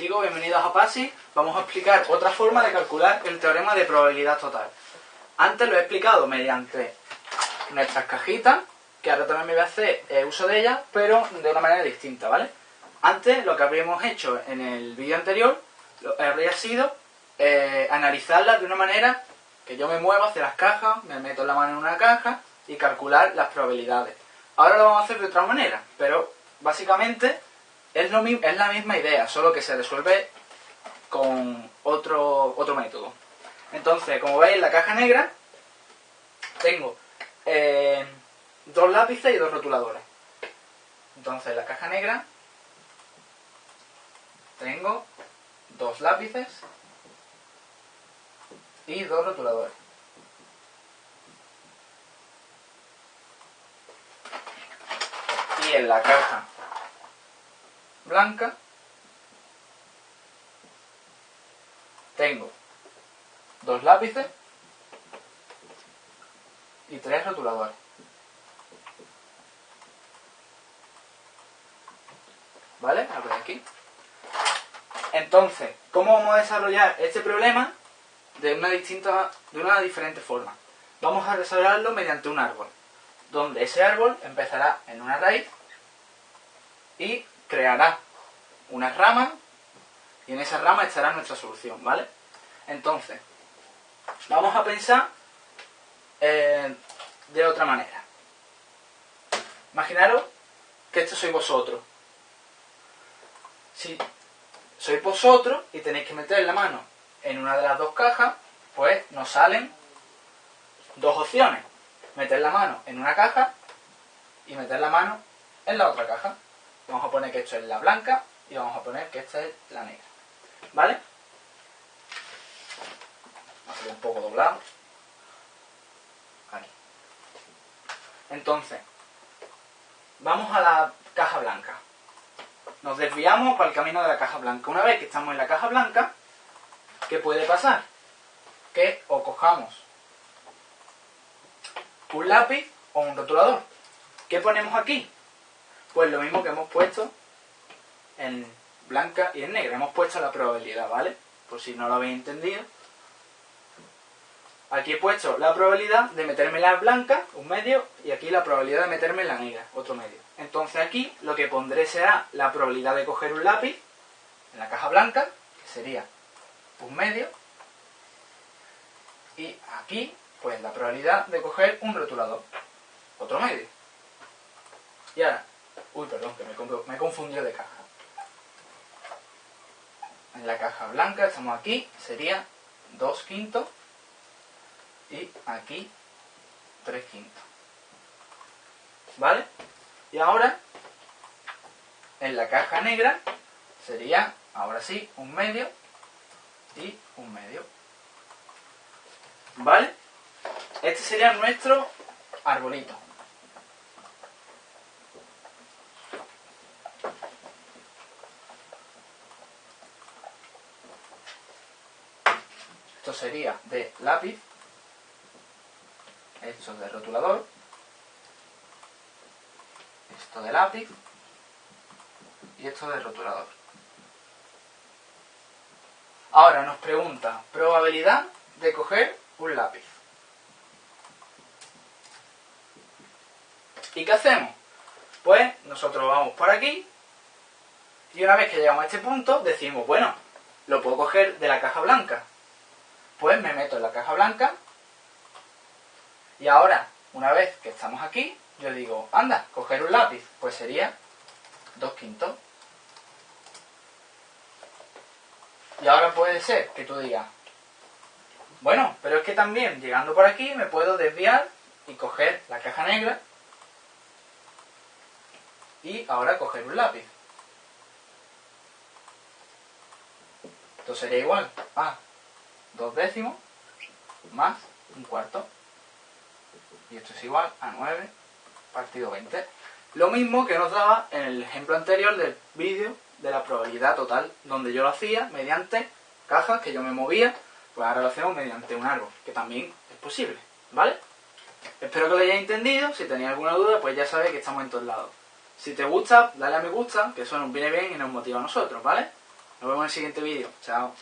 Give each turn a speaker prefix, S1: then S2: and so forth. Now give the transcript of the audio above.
S1: Chicos, bienvenidos a PASI. Vamos a explicar otra forma de calcular el teorema de probabilidad total. Antes lo he explicado mediante nuestras cajitas, que ahora también me voy a hacer eh, uso de ellas, pero de una manera distinta, ¿vale? Antes lo que habríamos hecho en el vídeo anterior habría sido eh, analizarlas de una manera que yo me muevo hacia las cajas, me meto la mano en una caja y calcular las probabilidades. Ahora lo vamos a hacer de otra manera, pero básicamente es, lo, es la misma idea, solo que se resuelve con otro, otro método. Entonces, como veis, en la caja negra tengo eh, dos lápices y dos rotuladores. Entonces, en la caja negra tengo dos lápices y dos rotuladores. Y en la caja blanca tengo dos lápices y tres rotuladores. ¿Vale? A ver aquí. Entonces, ¿cómo vamos a desarrollar este problema de una distinta, de una diferente forma? Vamos a desarrollarlo mediante un árbol, donde ese árbol empezará en una raíz y creará una rama y en esa rama estará nuestra solución, ¿vale? Entonces, vamos a pensar eh, de otra manera. Imaginaros que esto sois vosotros. Si sois vosotros y tenéis que meter la mano en una de las dos cajas, pues nos salen dos opciones. Meter la mano en una caja y meter la mano en la otra caja. Vamos a poner que esto es la blanca y vamos a poner que esta es la negra. ¿Vale? A un poco doblado. Aquí. Entonces, vamos a la caja blanca. Nos desviamos para el camino de la caja blanca. Una vez que estamos en la caja blanca, ¿qué puede pasar? Que o cojamos un lápiz o un rotulador. ¿Qué ponemos aquí? Pues lo mismo que hemos puesto en blanca y en negra. Hemos puesto la probabilidad, ¿vale? Por si no lo habéis entendido. Aquí he puesto la probabilidad de meterme la blanca, un medio, y aquí la probabilidad de meterme la negra, otro medio. Entonces aquí lo que pondré será la probabilidad de coger un lápiz en la caja blanca, que sería un medio, y aquí, pues la probabilidad de coger un rotulador, otro medio. Y ahora, uy, perdón, que me, me he confundido de caja. En la caja blanca, estamos aquí, sería 2 quintos y aquí 3 quintos. ¿Vale? Y ahora, en la caja negra, sería, ahora sí, un medio y un medio. ¿Vale? Este sería nuestro arbolito. Esto sería de lápiz esto de rotulador, esto de lápiz y esto de rotulador. Ahora nos pregunta probabilidad de coger un lápiz. ¿Y qué hacemos? Pues nosotros vamos por aquí y una vez que llegamos a este punto decimos, bueno, lo puedo coger de la caja blanca pues me meto en la caja blanca y ahora, una vez que estamos aquí, yo digo, anda, coger un lápiz, pues sería 2 quintos. Y ahora puede ser que tú digas, bueno, pero es que también llegando por aquí me puedo desviar y coger la caja negra y ahora coger un lápiz. Esto sería igual. Ah, 2 décimos más un cuarto. Y esto es igual a 9 partido 20. Lo mismo que nos daba en el ejemplo anterior del vídeo de la probabilidad total, donde yo lo hacía mediante cajas que yo me movía, pues ahora lo hacemos mediante un árbol, que también es posible, ¿vale? Espero que lo hayáis entendido, si tenéis alguna duda, pues ya sabéis que estamos en todos lados. Si te gusta, dale a me gusta, que eso nos viene bien y nos motiva a nosotros, ¿vale? Nos vemos en el siguiente vídeo. Chao.